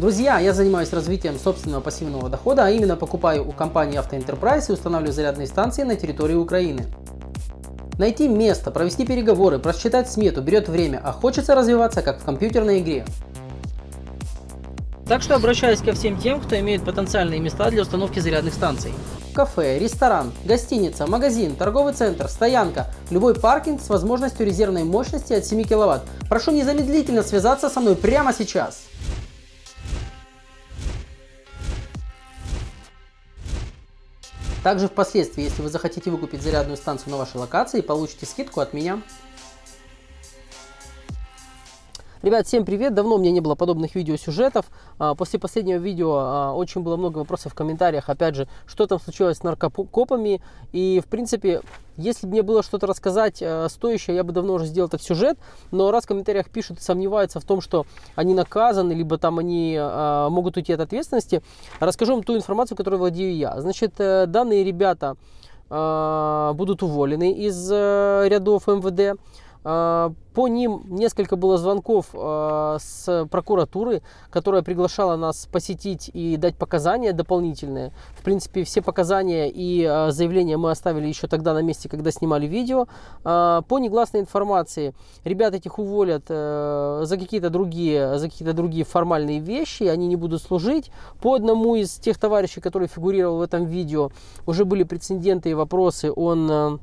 Друзья, я занимаюсь развитием собственного пассивного дохода, а именно покупаю у компании Enterprise и устанавливаю зарядные станции на территории Украины. Найти место, провести переговоры, просчитать смету берет время, а хочется развиваться как в компьютерной игре. Так что обращаюсь ко всем тем, кто имеет потенциальные места для установки зарядных станций. Кафе, ресторан, гостиница, магазин, торговый центр, стоянка, любой паркинг с возможностью резервной мощности от 7 кВт. Прошу незамедлительно связаться со мной прямо сейчас. Также впоследствии, если вы захотите выкупить зарядную станцию на вашей локации, получите скидку от меня. Ребят, всем привет! Давно у меня не было подобных видеосюжетов. А, после последнего видео а, очень было много вопросов в комментариях. Опять же, что там случилось с наркокопами. И, в принципе, если бы мне было что-то рассказать а, стоящее, я бы давно уже сделал этот сюжет. Но раз в комментариях пишут и сомневаются в том, что они наказаны, либо там они могут уйти от ответственности, расскажу вам ту информацию, которой владею я. Значит, э, данные ребята будут уволены из э, рядов МВД. А, по ним несколько было звонков а, с прокуратуры, которая приглашала нас посетить и дать показания дополнительные. В принципе, все показания и а, заявления мы оставили еще тогда на месте, когда снимали видео. По негласной информации, ребят этих уволят э, за какие-то другие, за какие-то другие формальные вещи, они не будут служить. По одному из тех товарищей, который фигурировал в этом видео, уже были прецеденты и вопросы, он э,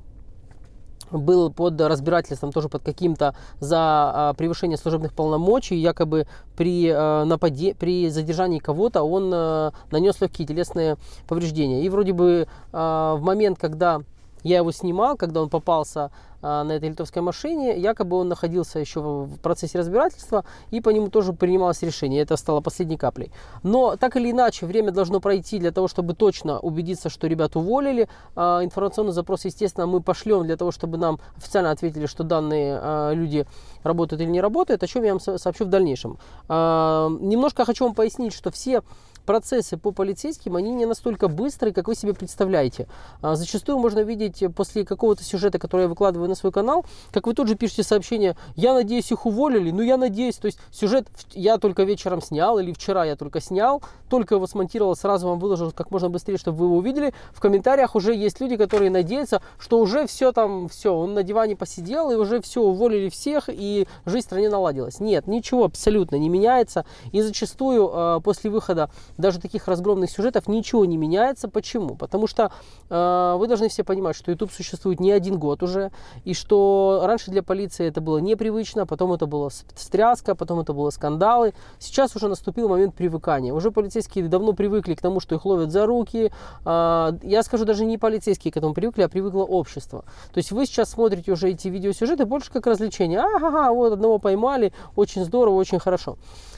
был под разбирательством тоже под каким-то за а, превышение служебных полномочий, якобы при, а, нападе, при задержании кого-то он а, нанес легкие телесные повреждения. И вроде бы а, в момент, когда я его снимал, когда он попался на этой литовской машине. Якобы он находился еще в процессе разбирательства, и по нему тоже принималось решение. Это стало последней каплей. Но так или иначе, время должно пройти для того, чтобы точно убедиться, что ребят уволили. А, информационный запрос, естественно, мы пошлем для того, чтобы нам официально ответили, что данные а, люди работают или не работают, о чем я вам сообщу в дальнейшем. Немножко хочу вам пояснить, что все процессы по полицейским, они не настолько быстрые, как вы себе представляете. А, зачастую можно видеть после какого-то сюжета, который я выкладываю на свой канал, как вы тут же пишете сообщение, я надеюсь, их уволили, ну я надеюсь, то есть сюжет я только вечером снял, или вчера я только снял, только его смонтировал, сразу вам выложил как можно быстрее, чтобы вы его увидели. В комментариях уже есть люди, которые надеются, что уже все там, все, он на диване посидел, и уже все, уволили всех, и жизнь в стране наладилась. Нет, ничего абсолютно не меняется, и зачастую э, после выхода даже таких разгромных сюжетов ничего не меняется. Почему? Потому что э, вы должны все понимать, что YouTube существует не один год уже, и что раньше для полиции это было непривычно, потом это было стряска, потом это было скандалы. Сейчас уже наступил момент привыкания. Уже полицейские давно привыкли к тому, что их ловят за руки. Э, я скажу, даже не полицейские к этому привыкли, а привыкло общество. То есть вы сейчас смотрите уже эти видеосюжеты больше как развлечение. Ага, вот одного поймали, очень здорово, очень хорошо.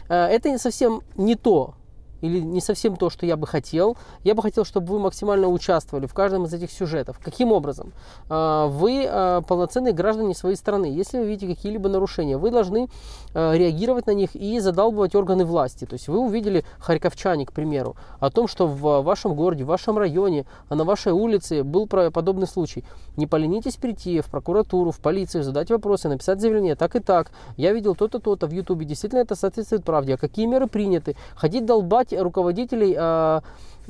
Э, это не совсем не то, или не совсем то, что я бы хотел. Я бы хотел, чтобы вы максимально участвовали в каждом из этих сюжетов. Каким образом? А, вы а, полноценные граждане своей страны. Если вы видите какие-либо нарушения, вы должны а, реагировать на них и задалбывать органы власти. То есть вы увидели харьковчане, к примеру, о том, что в вашем городе, в вашем районе, на вашей улице был подобный случай. Не поленитесь прийти в прокуратуру, в полицию, задать вопросы, написать заявление, так и так. Я видел то-то, то-то в Ютубе. Действительно это соответствует правде. А какие меры приняты? Ходить долбать руководителей а,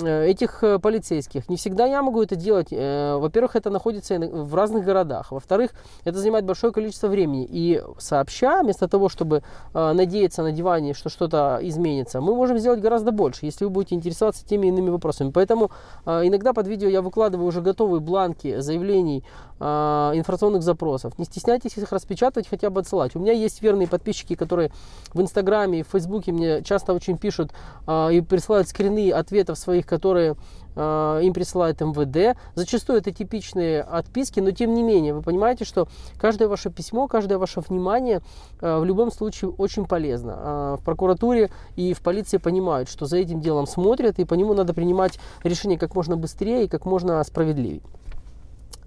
этих э, полицейских. Не всегда я могу это делать. Э, во-первых, это находится в разных городах. Во-вторых, это занимает большое количество времени. И сообща, вместо того, чтобы надеяться на диване, что что-то изменится, мы можем сделать гораздо больше, если вы будете интересоваться теми иными вопросами. Поэтому иногда под видео я выкладываю уже готовые бланки заявлений, информационных запросов. Не стесняйтесь их распечатывать, хотя бы отсылать. У меня есть верные подписчики, которые в Инстаграме и в Фейсбуке мне часто очень пишут и присылают скрины ответов своих которые э, им присылает МВД. Зачастую это типичные отписки, но тем не менее, вы понимаете, что каждое ваше письмо, каждое ваше внимание э, в любом случае очень полезно. Э, в прокуратуре и в полиции понимают, что за этим делом смотрят, и по нему надо принимать решение как можно быстрее и как можно справедливее.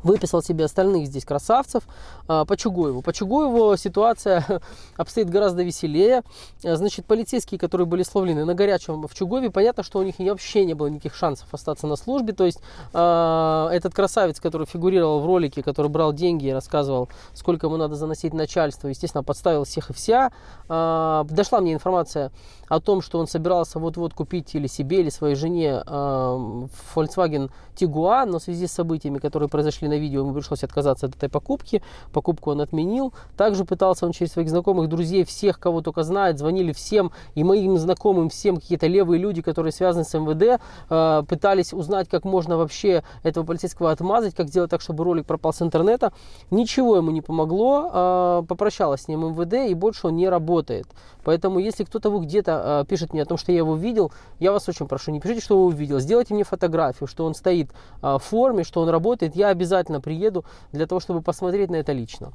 Выписал себе остальных здесь красавцев а, по Чугуеву. По Чугуеву ситуация обстоит гораздо веселее. А, значит, полицейские, которые были словлены на горячем в Чугуеве, понятно, что у них вообще не было никаких шансов остаться на службе. То есть э, этот красавец, который фигурировал в ролике, который брал деньги и рассказывал, сколько ему надо заносить начальство, естественно, подставил всех и вся. Дошла мне информация о том, что он собирался вот-вот купить или себе, или своей жене Volkswagen Tiguan, но в связи с событиями, которые произошли на видео, ему пришлось отказаться от этой покупки. Покупку он отменил. Также пытался он через своих знакомых, друзей, всех, кого только знает, звонили всем, и моим знакомым, всем какие-то левые люди, которые связаны с МВД, э, пытались узнать, как можно вообще этого полицейского отмазать, как сделать так, чтобы ролик пропал с интернета. Ничего ему не помогло. Э, попрощалась с ним МВД, и больше он не работает. Поэтому, если кто-то вы где-то э, пишет мне о том, что я его видел, я вас очень прошу, не пишите, что вы увидел. Сделайте мне фотографию, что он стоит в форме, что он работает. Я обязательно приеду для того, чтобы посмотреть на это лично.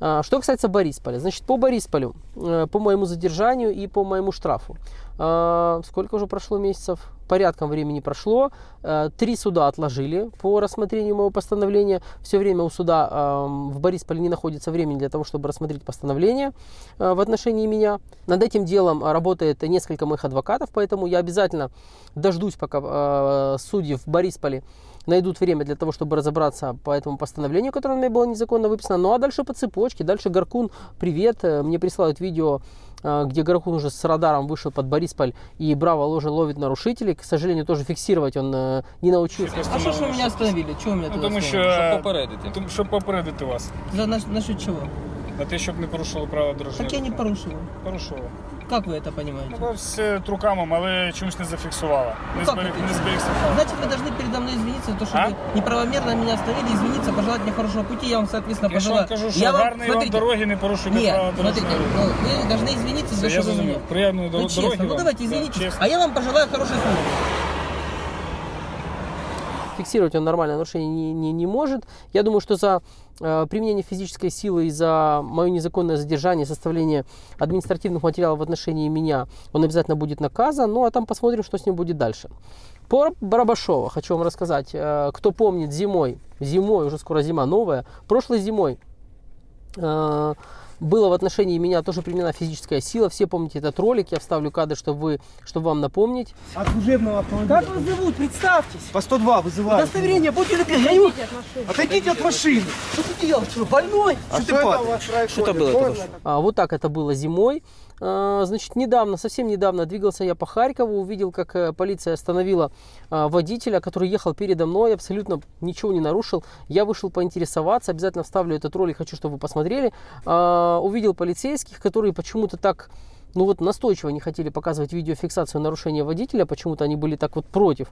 А, что касается Борисполя, значит, по Борисполю, э, по моему задержанию и по моему штрафу. А, сколько уже прошло месяцев? Порядком времени прошло. Э, три суда отложили по рассмотрению моего постановления. Все время у суда в Борисполе не находится времени для того, чтобы рассмотреть постановление э, в отношении меня. Над этим делом работает несколько моих адвокатов, поэтому я обязательно дождусь, пока судьи в Борисполе найдут время для того, чтобы разобраться по этому постановлению, которое у меня было незаконно выписано. Ну а дальше по цепочке. Дальше Гаркун, привет. Э, мне присылают видео э, где Гаркун уже с радаром вышел под Борисполь и браво ложе ловит нарушителей. К сожалению, тоже фиксировать он э, не научился. А що ж ви мене остановили? Чого мене Ну, туди тому що Щоб попередити. Тому, щоб попередити вас. За на, насчет чого? На те, щоб не порушили правила дорожнього. Так я не руху. порушив. порушили. Как вы это понимаете? Ну, все труками, але чомусь не зафіксувала. Не, Ну, как зберіг, это? не зберігся факт. Значит, вы должны передо мной извиниться за то, что А? вы неправомерно меня остановили, извиниться, пожелать мне хорошего пути, я вам, соответственно, Я ж пожелаю. вам кажу, що я вам, гарної вам дороги не порушуйте Нет, правила смотрите, дорожнього руху. ну, вы должны извиниться за Все, то, я что вы зрозумів. мне. Приємної Ну, дор- честно, дороги ну вам. давайте Да, извинитесь, чесно. а я вам пожелаю хорошей службы. фиксировать он нормальное нарушение не, не, не может. Я думаю, что за э, применение физической силы и за мое незаконное задержание, составление административных материалов в отношении меня, он обязательно будет наказан. Ну а там посмотрим, что с ним будет дальше. По Барабашова хочу вам рассказать. Э, кто помнит зимой, зимой, уже скоро зима новая, прошлой зимой э, было в отношении меня тоже применена физическая сила. Все помните этот ролик, я вставлю кадр, чтобы, вы, чтобы вам напомнить. От служебного автомобиля. Как вас зовут? Представьтесь. По 102 вызывают. Удостоверение, будьте любезны. Я не- Отойдите от машины. Что ты делаешь? Что, больной? А что ты падаешь? Что-то было что. А, вот так это было зимой. А, Значит, недавно, совсем недавно двигался я по Харькову, увидел, как э, полиция остановила а, водителя, который ехал передо мной, абсолютно ничего не нарушил. Я вышел поинтересоваться, обязательно вставлю этот ролик, хочу, чтобы вы посмотрели. А, Увидел полицейских, которые почему-то так ну вот настойчиво не хотели показывать видеофиксацию нарушения водителя, почему-то они были так вот против,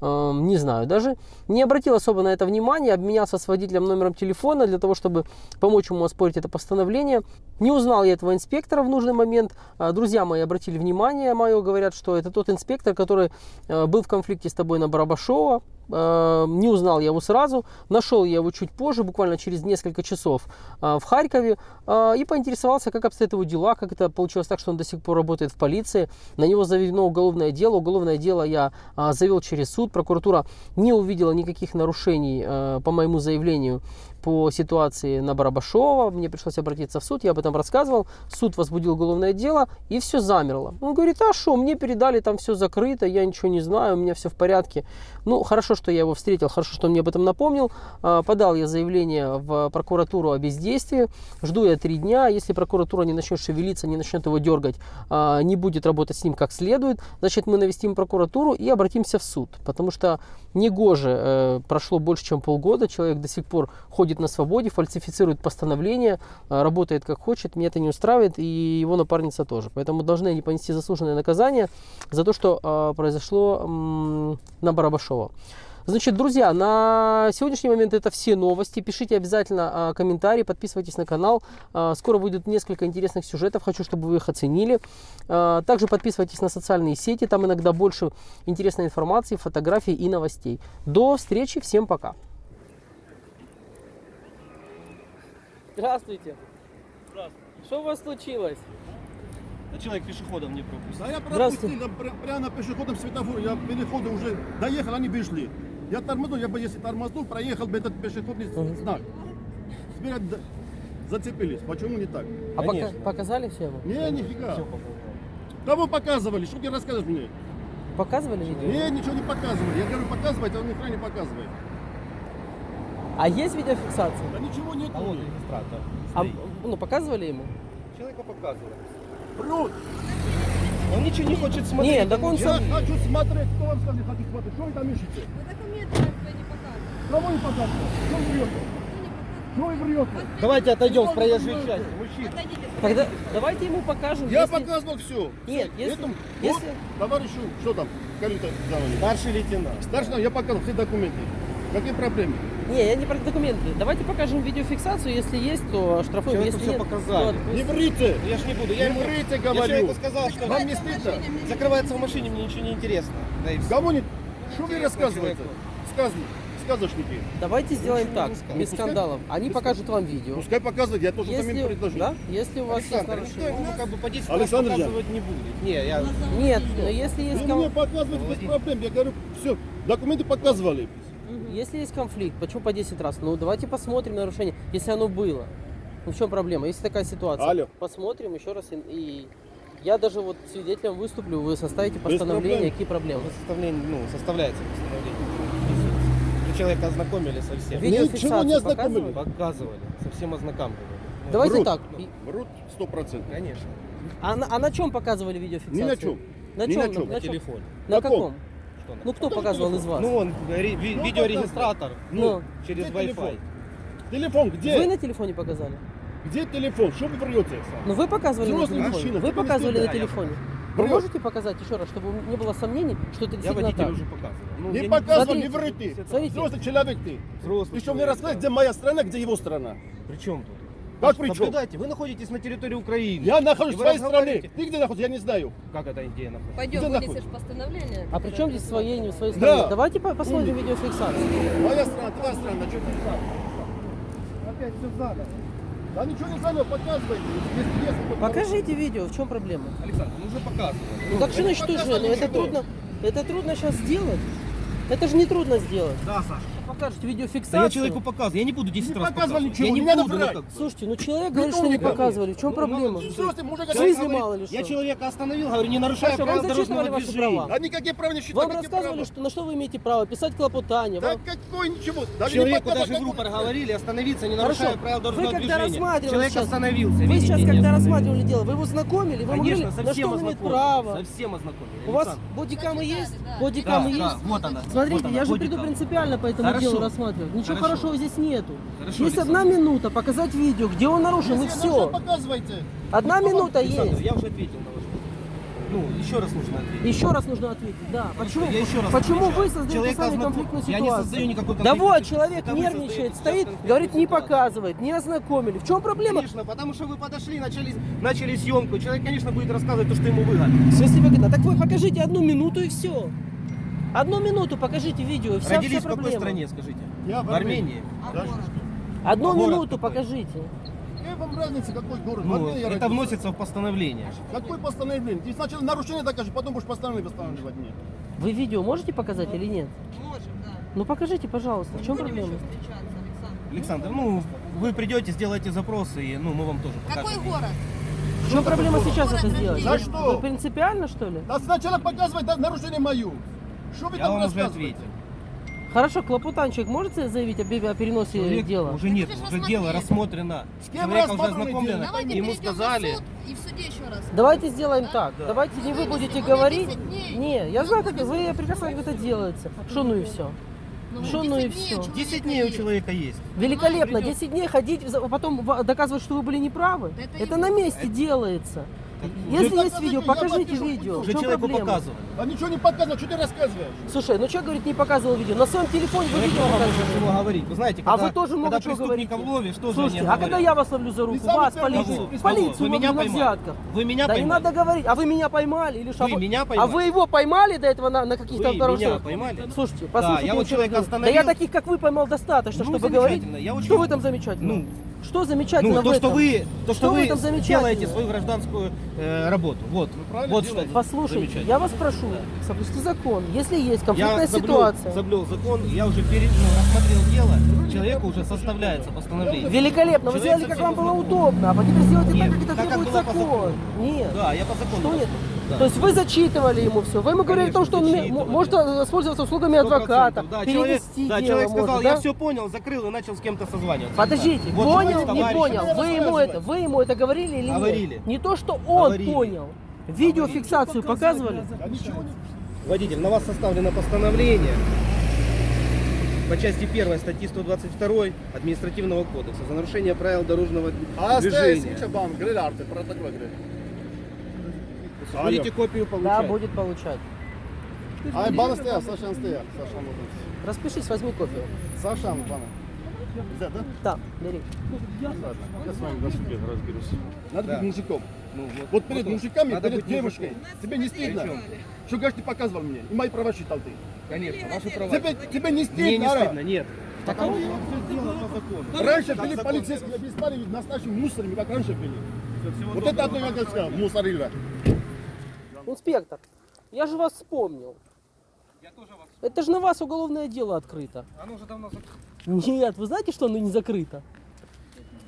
Эм, не знаю даже. Не обратил особо на это внимания, обменялся с водителем номером телефона для того, чтобы помочь ему оспорить это постановление. Не узнал я этого инспектора в нужный момент. А, Друзья мои обратили внимание мое, говорят, что это тот инспектор, который э, был в конфликте с тобой на Барабашова. Э, Не узнал я его сразу, нашел я его чуть позже, буквально через несколько часов э, в Харькове, э, и поинтересовался, как обстоят его дела, как это получилось так, что он до сих пор работает в полиции. На него заведено уголовное дело. Уголовное дело я а, завел через суд. Прокуратура не увидела никаких нарушений э, по моему заявлению по ситуации на Барабашова. Мне пришлось обратиться в суд, я об этом рассказывал. Суд возбудил уголовное дело, и все замерло. Он говорит, а что, мне передали, там все закрыто, я ничего не знаю, у меня все в порядке. Ну, хорошо, что я его встретил, хорошо, что он мне об этом напомнил. А, Подал я заявление в прокуратуру о бездействии. Жду я три дня. Если прокуратура не начнет шевелиться, не начнет его дергать, а, не будет работать с ним как следует, значит, мы навестим прокуратуру и обратимся в суд. Потому что негоже э, прошло больше, чем полгода, человек до сих пор ходит на свободе, фальсифицирует постановление, э, работает как хочет, меня это не устраивает, и его напарница тоже. Поэтому должны они понести заслуженное наказание за то, что э, произошло на Барабашова. Значит, друзья, на сегодняшний момент это все новости. Пишите обязательно а, комментарии, подписывайтесь на канал. А, скоро выйдет несколько интересных сюжетов, хочу, чтобы вы их оценили. А, также подписывайтесь на социальные сети, там иногда больше интересной информации, фотографий и новостей. До встречи, всем пока. Здравствуйте. Что у вас случилось? Да человек пешеходом не пропустил. Да я Здравствуйте. пропустил, да, прямо на пешеходном светофоре, я переходы уже доехал, они вышли. Я тормознул, я бы если тормознул, проехал бы этот пешеходный знак. Теперь зацепились. Почему не так? А пока- показали все ему? Не, нифига. Кого показывали? Что ты рассказываешь мне? Показывали видео? Не, ничего не показывали. Я говорю, показывайте, а он ни хрена не показывает. А есть видеофиксация? Да ничего нет. А вот регистратор. А, ну, показывали ему? Человека показывает. Врут. Он ничего не хочет смотреть. Нет, так он Я сам... хочу смотреть. Кто вам сказал, хочу смотреть? Что вы там ищете? Вы документы никто не Кого не показывают? Что вы врете? Что вы врете? Давайте отойдем с проезжей части. Мужчина. Тогда давайте ему покажем. Я если- показывал все. Нет, если- Этому, если- вот, товарищу, что там, говорит. Старший лейтенант. Старший, я показал все документы. Какие проблемы? Не, я не про документы. Давайте покажем видеофиксацию. Если есть, то штрафуем. Человеку Если всё нет, показали. то Не врите! Ну, Я ж не буду. Не Я ему, врите, я говорю. человеку сказал, что Вам не стыдно? закрывается в машине, мне ничего не интересно. Да и. Кому не... Что вы рассказываете? человеку. Сказ... Сказочники. Давайте сделаем так, без Пускай- скандалов. Они покажут вам видео. Пускай показывают, я тоже там им Если, предложу. да, если у вас есть Александр, никто нарушение. ему как бы по 10 Александр показывать не будет. Не, я... Нет, но если есть, Вы кон- мне показываете без проблем. Я говорю, все, документы показывали. если есть конфликт, почему по 10 раз? Ну давайте посмотрим нарушение, если оно было. Ну в чем проблема? Если такая ситуация, Алло. посмотрим еще раз и, и я даже вот свидетелем выступлю, вы составите постановление, проблем. какие проблемы. Составление, ну, составляется постановление. Вы человека ознакомили со всем. Ничего не ознакомили. Показывали, со всем ознакомливали. Давайте Врут. так. Врут сто процентов. Конечно. А на, а на чем показывали видеофиксацию? Ни на чем. На Ни чем? на чем. На, телефоне. На Каком? каком? Что на- Ну кто показывал из вас? Ну, он, ре- ви- Ну, видеорегистратор. Ну. через Где телефон? Wi-Fi. Телефон где? Вы на телефоне показали? Где телефон? Что вы врете? Ну вы показывали на Взрослый телефоне. мужчина, Вы не показывали на телефоне. Вы Врет. можете показать еще раз, чтобы не было сомнений, что это Я действительно водителю так? уже показывал. Ну, Не показывал, не вры ты. смотрите. Взрослый человек ты. Взрослый Причем мне человек, рассказать, да. где моя страна, где его страна. При чем тут? Как при чем? Наблюдайте, вы находитесь на территории Украины. Я нахожусь И в вы своей стране. разговариваете- Ты где находишься, я не знаю. Как это идея находится? Пойдем, Где вынесешь находится? постановление. А при чем здесь своей, не своей Да. стране? Давайте по- посмотрим Умник. видеофиксацию. Моя страна, твоя страна, что ты? Опять все заново. Да ничего не заново показывайте. Если Покажите видео, в чем проблема? Александр, мы уже показывали. Ну так что значит уже? Ну это ничего. трудно, это трудно сейчас сделать. Это же не трудно сделать. Да, Саша. Покажете Да видеофиксацию. я человеку показываю, я не буду 10 Не раз показывать. ничего, я не не буду, ну бы. Слушайте, ну человек говорит, что не показывали. В чем Ну, проблема? Взрослый мужик, В смысле ты- мало ли Я что? человека остановил, говорю, не нарушая Хорошо, правила дорожного ваши движения. права? А никакие права не считают. Вам рассказывали, что на что вы имеете право писать клопотание. Да какой ничего. Даже не Человеку даже в рупор говорили остановиться, не нарушая правила Вы дорожного когда движения. рассматривали Человек остановился. Вы сейчас, когда рассматривали дело, вы его знакомили, вы Конечно, говорили, на что он имеет право. Со всем ознакомили. У вас бодикамы есть? да. Бодикамы Да, есть? да, вот она. Смотрите, я же приду принципиально по этому Хорошо. Делу рассматривать. Ничего Хорошо. хорошего здесь нету. Хорошо, есть Александр. одна минута показать видео, где он нарушил, и все. нужно, показывайте. Одна минута Александр, есть. я уже ответил на ваш. Ну, еще раз нужно ответить. Еще раз нужно ответить, да. Почему, Я еще раз почему отвечаю. вы создаете Человека сами конфликтную Я ситуацию? не создаю никакой Да конфликтной вот, ситуации. человек Это нервничает, стоит, говорит, не ситуацию. показывает, не ознакомили. В чем проблема? Конечно, потому что вы подошли, начали, начали съемку. Человек, конечно, будет рассказывать то, что ему выгодно. В смысле выгодно? Так вы покажите одну минуту и все. Одну минуту покажите видео, вся, Родились вся в какой стране, скажите? Я В Армении. Да, Одну А город минуту какой? покажите. Какая вам разница, какой город? В Ну, Армении это родился. вносится в постановление. Какое постановление? Ты сначала нарушение докажешь, потом будешь постановление восстанавливать мне. Вы видео можете показать или нет? Можем, да. Ну покажите, пожалуйста. В чем Будем проблема? еще встречаться, Александр. Александр, ну, вы придете, сделаете запросы, и ну, мы вам тоже покажем. Какой город? В чем проблема сейчас Город это сделать? За что? Вы принципиально что ли? Да сначала показывай да, нарушение мою. Что вы Я там вам уже рассказываете? ответил. Хорошо, клопотанчик можете заявить о, переносе Человек дела? уже нет, уже дело рассмотреть. рассмотрено. С кем Человека уже рассмотрено ознакомлено. дело? Давайте Ему перейдем сказали. на суд и в суде еще раз. Давайте сделаем так. Да. Давайте не вы Ну, будете говорить. 10 дней. Не, я знаю, как вы прекрасно как это делается. Что ну и все. Ну, Что, 10 ну и человека 10 дней у человека есть. Великолепно. Придёт. 10 дней ходить, потом доказывать, что вы были неправы. Это на месте делается. Если уже есть видео, покажите, я видео. Уже человеку проблема? показывали. А ничего не показывал, что ты рассказываешь? Слушай, ну что говорит, не показывал видео? На своем телефоне вы Человек видео чего говорить. Вы знаете, А когда, вы тоже много когда чего говорите. ловишь, что же Слушайте, а когда я вас ловлю за руку, вас, полицию, полицию Вы меня на поймали. взятках. Вы меня Да не поймали? надо говорить, а вы меня поймали или что? Вы А меня А поймали? вы его поймали до этого на, на каких-то Вы нарушениях? меня поймали? Слушайте, послушайте, я вот человека остановил. Да я таких, как вы, поймал достаточно, Ну, чтобы говорить. Я Что в этом замечательно? Ну, Что замечательно Ну, в то, что этом? вы, то, что Что в вы замечательного? делаете свою гражданскую э, работу. Вот, правильно вот что. Послушайте, я вас прошу, соблюсти закон. Если есть конфликтная Я соблюл, ситуация, соблюл закон, я уже перед, ну, рассмотрел дело, человеку уже составляется постановление. великолепно, вы Человек сделали, как вам было удобно, а теперь сделайте Нет, так, как это так, требует закон. Нет. Да, я по закону. Что нет? Да. То есть вы зачитывали ему все, вы ему говорили о том, что он может воспользоваться услугами 100%, адвоката, Да, человек, перевести да, дело человек сказал, может, я да? все понял, закрыл и начал с кем-то созваниваться. Подождите, Вот понял, вот не понял, вы ему это, вы ему это говорили или Говорили. нет? Не то, что он Говорили. понял. Видеофиксацию показывали? Водитель, на вас составлено постановление по части 1 статьи 122 административного кодекса за нарушение правил дорожного А движения. Будете копию Да, получать. будет получать. Ай, бана стоя, Саша стоя. Саша, можно. Распишись, возьми кофе. Саша, бана. Взять, да? Да, бери. Ладно, я с вами на суде разберусь. Надо Да. быть мужиком. Ну, вот, Вот перед вот, мужиками, надо перед быть девушкой. Тебе не стыдно? Что, говоришь, ты показывал мне? И мои права считал ты. Конечно, ваши права. Тебе, тебе не стыдно, Мне не ара? стыдно, нет. Потому что все сделано по закону. Раньше Как были закон полицейские, обеспали нас нашими мусорами, как раньше были. Всего Вот доброго. это одно я сказал, мусорила. Инспектор, я же вас вспомнил. Я тоже вас... Это же на вас уголовное дело открыто. Оно уже давно закрыто. Нет, вы знаете, что оно не закрыто?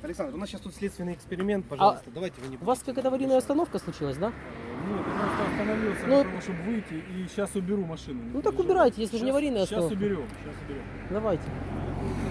Alександр, у нас сейчас тут следственный эксперимент, пожалуйста, давайте вы не У вас какая-то аварийная остановка случилась, да? Нет, я просто остановился Ну- того, чтобы выйти, и сейчас уберу машину. Ну так убирайте, если же не аварийная Сейчас остановка. уберем, сейчас уберем. Давайте.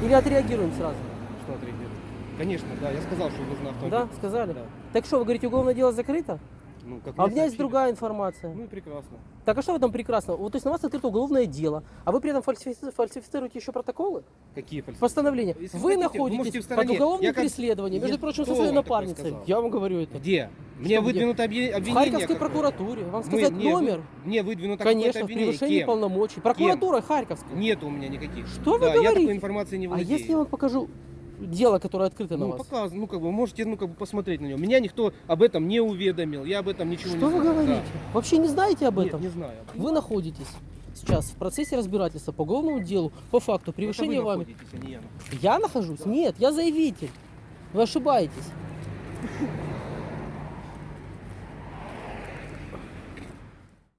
Или отреагируем сразу. Что отреагируем? Конечно, да, я сказал, что нужно автомобиль. Да, сказали? Да. Так что, вы говорите, уголовное дело закрыто? Ну, как А у меня есть сообщили. другая информация. Ну и прекрасно. Так а что в этом прекрасного? Вот, то есть на вас открыто уголовное дело, а вы при этом фальсифи- фальсифицируете еще протоколы? Какие фальсификации? Постановление. Если Вы хотите, вы находитесь в под уголовным Я как- преследованием, между Я- прочим, Кто со своей напарницей. Я вам говорю это. Где? Мне Что выдвинуто объе- В обвинение. Харьковской прокуратуре. Вам сказать мне вы- номер? Мне выдвинуто Конечно, обвинение. превышении Кем? полномочий. Прокуратура Харьковская. Нету у меня никаких. Что вы да, я говорите? такой информацией не А владею. если я вам покажу дело, которое открыто на Ну, вас? показ, ну, как бы, можете, ну, как бы, посмотреть на него. Меня никто об этом не уведомил, я об этом ничего Что не вы знаю. говорите? Вообще не знаете об Да. этом? Нет, не знаю. Вы находитесь сейчас в процессе разбирательства по уголовному делу по факту превышения вы вами. находитесь, а не я. Я нахожусь? Нет, я заявитель. Вы ошибаетесь.